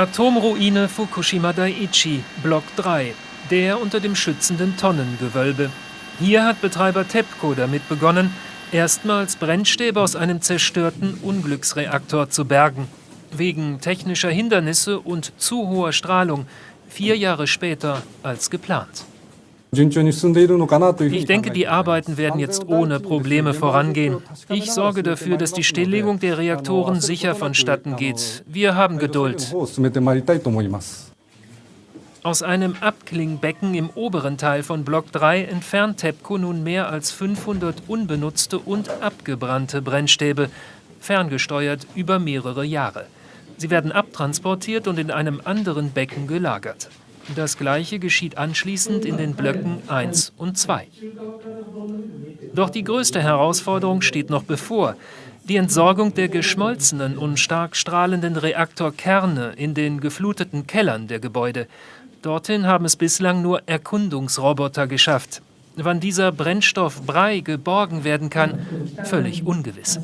Atomruine Fukushima Daiichi, Block 3, der unter dem schützenden Tonnengewölbe. Hier hat Betreiber TEPCO damit begonnen, erstmals Brennstäbe aus einem zerstörten Unglücksreaktor zu bergen. Wegen technischer Hindernisse und zu hoher Strahlung vier Jahre später als geplant. Ich denke, die Arbeiten werden jetzt ohne Probleme vorangehen. Ich sorge dafür, dass die Stilllegung der Reaktoren sicher vonstatten geht. Wir haben Geduld. Aus einem Abklingbecken im oberen Teil von Block 3 entfernt TEPCO nun mehr als 500 unbenutzte und abgebrannte Brennstäbe, ferngesteuert über mehrere Jahre. Sie werden abtransportiert und in einem anderen Becken gelagert. Das gleiche geschieht anschließend in den Blöcken 1 und 2. Doch die größte Herausforderung steht noch bevor. Die Entsorgung der geschmolzenen und stark strahlenden Reaktorkerne in den gefluteten Kellern der Gebäude. Dorthin haben es bislang nur Erkundungsroboter geschafft. Wann dieser Brennstoff Brei geborgen werden kann, völlig ungewiss.